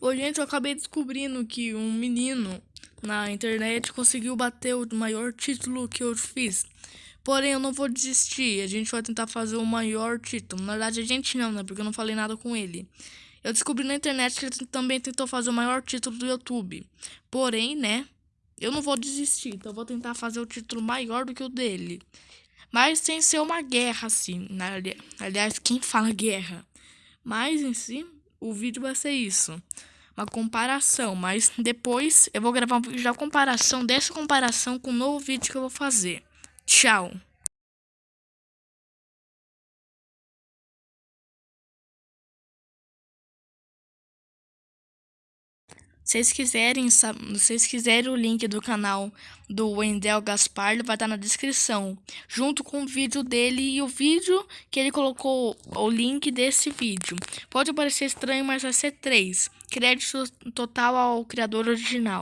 Oi, gente, eu acabei descobrindo que um menino na internet conseguiu bater o maior título que eu fiz. Porém, eu não vou desistir. A gente vai tentar fazer o maior título. Na verdade, a gente não, né? Porque eu não falei nada com ele. Eu descobri na internet que ele também tentou fazer o maior título do YouTube. Porém, né? Eu não vou desistir. Então, eu vou tentar fazer o título maior do que o dele. Mas sem ser uma guerra, assim. Aliás, quem fala guerra? Mas em si, o vídeo vai ser isso. Uma comparação, mas depois eu vou gravar vídeo da comparação dessa comparação com o novo vídeo que eu vou fazer. Tchau! Vocês quiserem, se vocês quiserem o link do canal do Wendel Gaspar, vai estar na descrição, junto com o vídeo dele e o vídeo que ele colocou o link desse vídeo. Pode parecer estranho, mas vai ser três. Crédito total ao criador original.